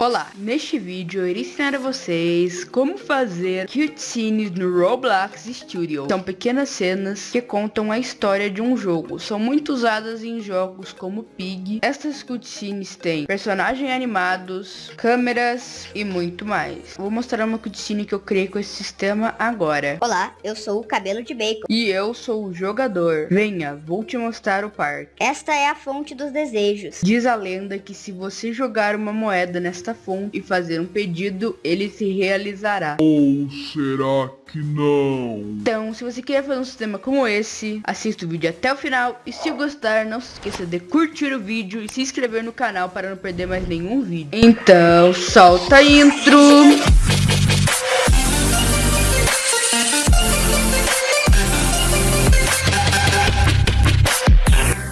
Olá, neste vídeo eu irei ensinar a vocês como fazer cutscenes no Roblox Studio. São pequenas cenas que contam a história de um jogo. São muito usadas em jogos como Pig. Estas cutscenes têm personagens animados, câmeras e muito mais. Vou mostrar uma cutscene que eu criei com esse sistema agora. Olá, eu sou o Cabelo de Bacon. E eu sou o jogador. Venha, vou te mostrar o parque. Esta é a fonte dos desejos. Diz a lenda que se você jogar uma moeda nesta fonte e fazer um pedido, ele se realizará. Ou será que não? Então, se você quer fazer um sistema como esse, assista o vídeo até o final. E se gostar, não se esqueça de curtir o vídeo e se inscrever no canal para não perder mais nenhum vídeo. Então, solta a intro!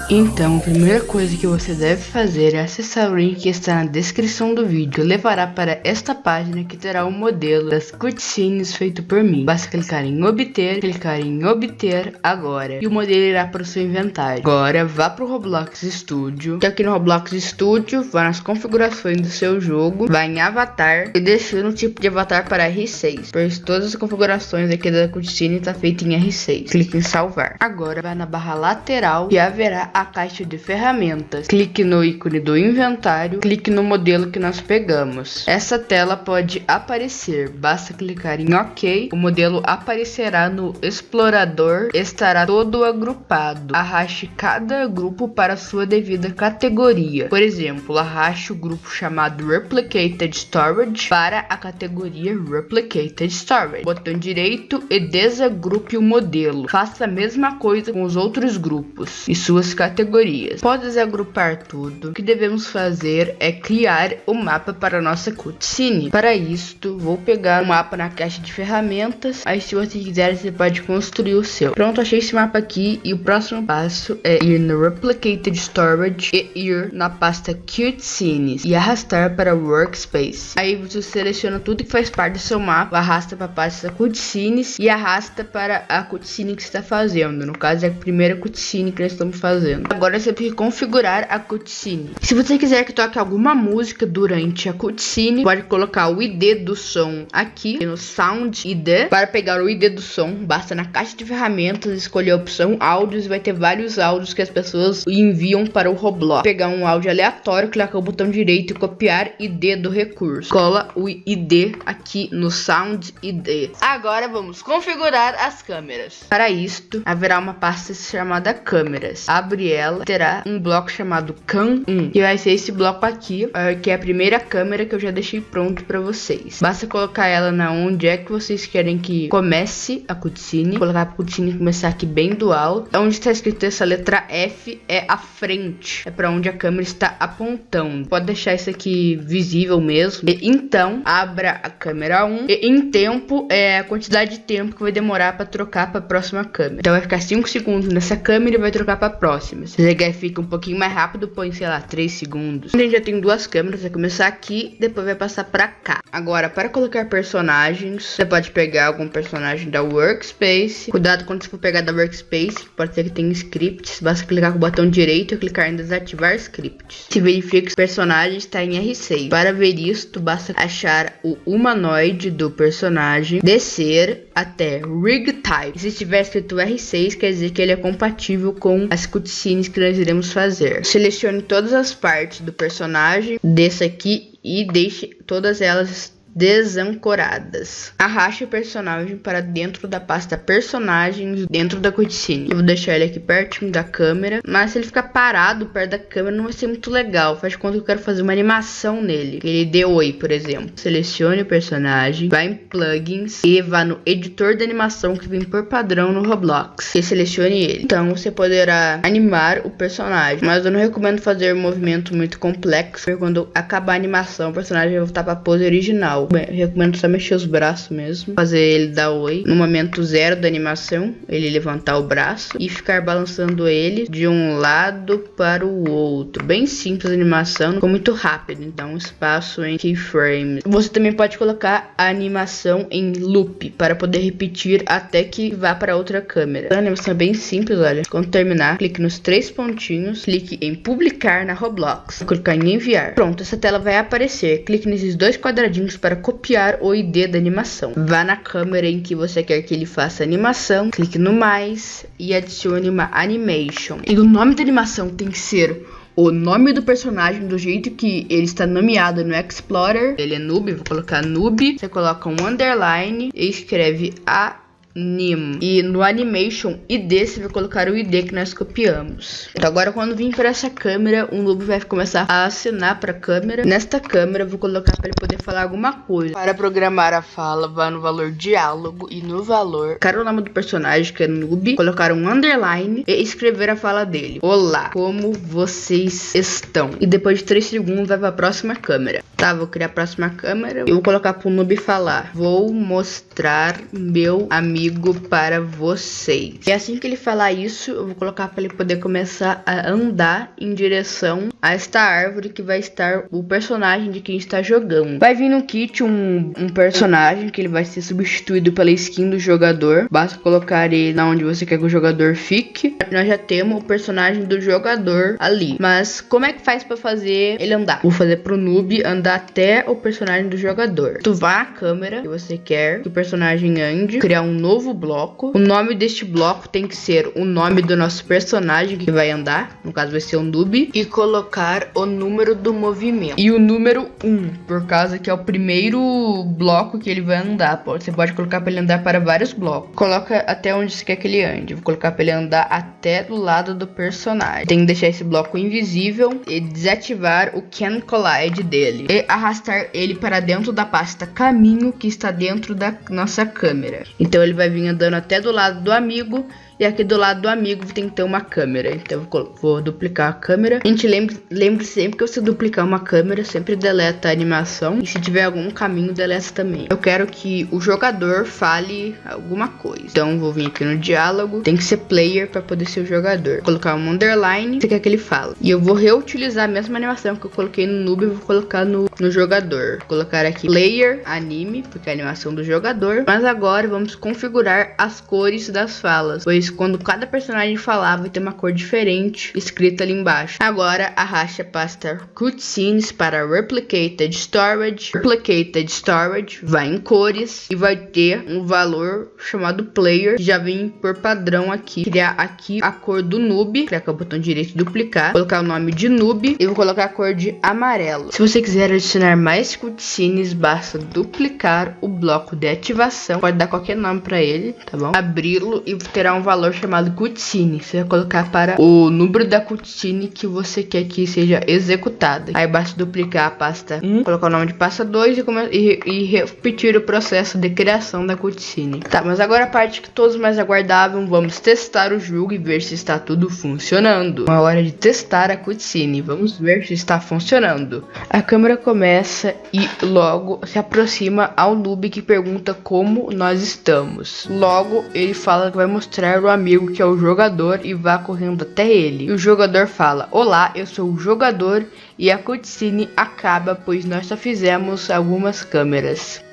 Então, a primeira coisa que você deve fazer é acessar o link que está na descrição do vídeo. Levará para esta página que terá o um modelo das cutscenes feito por mim. Basta clicar em obter, clicar em obter agora e o modelo irá para o seu inventário. Agora vá para o Roblox Studio, que aqui no Roblox Studio, vá nas configurações do seu jogo, vá em avatar e defina o tipo de avatar para R6, pois todas as configurações aqui da cutscene está feita em R6. Clique em salvar. Agora vá na barra lateral e haverá a caixa de ferramentas. Clique no ícone do inventário, clique no modelo que nós pegamos. Essa tela pode aparecer, basta clicar em OK, o modelo aparecerá no explorador, estará todo agrupado. Arraste cada grupo para sua devida categoria. Por exemplo, arraste o grupo chamado Replicated Storage para a categoria Replicated Storage. Botão direito e desagrupe o modelo. Faça a mesma coisa com os outros grupos e suas categorias categorias. Pode agrupar tudo. O que devemos fazer é criar o mapa para nossa cutscene. Para isto, vou pegar o mapa na caixa de ferramentas. Aí se você quiser, você pode construir o seu. Pronto, achei esse mapa aqui e o próximo passo é ir no Replicated Storage e ir na pasta Cutscenes e arrastar para Workspace. Aí você seleciona tudo que faz parte do seu mapa, arrasta para a pasta Cutscenes e arrasta para a cutscene que está fazendo. No caso, é a primeira cutscene que nós estamos fazendo Agora você tem que configurar a cutscene. Se você quiser que toque alguma música durante a cutscene, pode colocar o ID do som aqui no Sound ID. Para pegar o ID do som, basta na caixa de ferramentas escolher a opção áudios e vai ter vários áudios que as pessoas enviam para o Roblox. Pegar um áudio aleatório, clicar o botão direito e copiar ID do recurso. Cola o ID aqui no Sound ID. Agora vamos configurar as câmeras. Para isto, haverá uma pasta chamada câmeras. Abre ela, terá um bloco chamado Cam1, que vai ser esse bloco aqui, é, que é a primeira câmera que eu já deixei pronto para vocês. Basta colocar ela na onde é que vocês querem que comece a cutscene, colocar a cutscene começar aqui bem do alto. Onde está escrito essa letra F é a frente, é para onde a câmera está apontando. Pode deixar isso aqui visível mesmo. E, então, abra a câmera 1 e em tempo é a quantidade de tempo que vai demorar para trocar para a próxima câmera. Então vai ficar 5 segundos nessa câmera e vai trocar para a próxima Se ligar fica um pouquinho mais rápido, põe, sei lá, 3 segundos. A gente já tem duas câmeras, vai começar aqui, depois vai passar pra cá. Agora, para colocar personagens, você pode pegar algum personagem da Workspace. Cuidado quando você for pegar da Workspace, pode ser que tenha scripts. Basta clicar com o botão direito e clicar em desativar scripts. Se verifica que o personagem está em R6. Para ver isto, basta achar o humanoide do personagem, descer até Rig Type. Se estiver escrito R6, quer dizer que ele é compatível com as cutscenes cutscenes que nós iremos fazer. Selecione todas as partes do personagem, desse aqui e deixe todas elas desancoradas. Arraste o personagem para dentro da pasta personagens dentro da cutscene. Eu vou deixar ele aqui pertinho da câmera, mas se ele ficar parado perto da câmera não vai ser muito legal. Faz conta que eu quero fazer uma animação nele. Ele dê oi, por exemplo. Selecione o personagem, vá em plugins e vá no editor de animação que vem por padrão no Roblox e selecione ele. Então você poderá animar o personagem, mas eu não recomendo fazer um movimento muito complexo, porque quando acabar a animação o personagem vai voltar para a pose original. Recomendo só mexer os braços mesmo. Fazer ele dar oi. No momento zero da animação, ele levantar o braço e ficar balançando ele de um lado para o outro. Bem simples a animação, ficou muito rápido. Então, espaço em keyframes. Você também pode colocar a animação em loop para poder repetir até que vá para outra câmera. A animação é bem simples, olha. Quando terminar, clique nos três pontinhos, clique em publicar na Roblox. Vou clicar em enviar. Pronto, essa tela vai aparecer. Clique nesses dois quadradinhos para copiar o ID da animação. Vá na câmera em que você quer que ele faça a animação, clique no mais e adicione uma animation. E o nome da animação tem que ser o nome do personagem do jeito que ele está nomeado no Explorer. Ele é noob, vou colocar noob. Você coloca um underline e escreve a Nim. E no Animation ID você vai colocar o ID que nós copiamos. Então agora quando vir para essa câmera, o Noob vai começar a assinar para a câmera. Nesta câmera eu vou colocar para ele poder falar alguma coisa. Para programar a fala, vá no valor diálogo e no valor, colocar o nome do personagem que é Noob, colocar um underline e escrever a fala dele. Olá, como vocês estão? E depois de 3 segundos vai para a próxima câmera. Tá, vou criar a próxima câmera. Eu vou colocar para o Noob falar. Vou mostrar meu amigo para vocês. E assim que ele falar isso, eu vou colocar para ele poder começar a andar em direção a esta árvore que vai estar o personagem de quem está jogando. Vai vir no kit um, um personagem que ele vai ser substituído pela skin do jogador. Basta colocar ele na onde você quer que o jogador fique. Nós já temos o personagem do jogador ali. Mas como é que faz para fazer ele andar? Vou fazer pro noob andar até o personagem do jogador. Tu vá à câmera que você quer que o personagem ande, criar um novo bloco. O nome deste bloco tem que ser o nome do nosso personagem que vai andar, no caso vai ser o noob, e colocar o número do movimento. E o número 1, por causa que é o primeiro bloco que ele vai andar. Você pode colocar para ele andar para vários blocos. Coloca até onde você quer que ele ande. Vou colocar para ele andar até do lado do personagem. Tem que deixar esse bloco invisível e desativar o Can Collide dele. E arrastar ele para dentro da pasta caminho que está dentro da nossa câmera. Então ele vai vir andando até do lado do amigo e aqui do lado do amigo tem que ter uma câmera. Então eu vou duplicar a câmera. A gente lembre, lembre sempre que você duplicar uma câmera, sempre deleta a animação. E se tiver algum caminho, deleta também. Eu quero que o jogador fale alguma coisa. Então vou vir aqui no diálogo. Tem que ser player para poder ser o jogador. Vou colocar um underline. Você quer que ele fale. E eu vou reutilizar a mesma animação que eu coloquei no noob. Vou colocar no, no jogador. Vou colocar aqui player anime, porque é a animação do jogador. Mas agora vamos configurar as cores das falas. Pois quando cada personagem falar vai ter uma cor diferente escrita ali embaixo. Agora arraste a pasta cutscenes para Replicated Storage. Replicated Storage vai em cores e vai ter um valor chamado Player, que já vem por padrão aqui. Criar aqui a cor do noob, clicar com o botão direito duplicar, colocar o nome de noob e vou colocar a cor de amarelo. Se você quiser adicionar mais cutscenes, basta duplicar o bloco de ativação, pode dar qualquer nome para ele, tá bom? Abri-lo e terá um valor valor chamado cutscene. Você vai colocar para o número da cutscene que você quer que seja executada. Aí basta duplicar a pasta 1, colocar o nome de pasta 2 e, e, e, repetir o processo de criação da cutscene. Tá, mas agora a parte que todos mais aguardavam, vamos testar o jogo e ver se está tudo funcionando. Uma hora de testar a cutscene, vamos ver se está funcionando. A câmera começa e logo se aproxima ao noob que pergunta como nós estamos. Logo ele fala que vai mostrar o amigo que é o jogador e vá correndo até ele. E o jogador fala: Olá, eu sou o jogador e a cutscene acaba pois nós só fizemos algumas câmeras.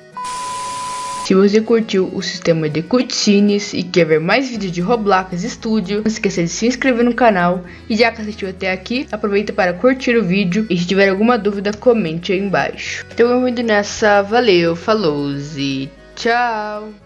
Se você curtiu o sistema de cutscenes e quer ver mais vídeos de Roblox Studio, não esqueça de se inscrever no canal e já que assistiu até aqui, aproveita para curtir o vídeo e se tiver alguma dúvida, comente aí embaixo. Então, eu indo nessa, valeu, falou e tchau!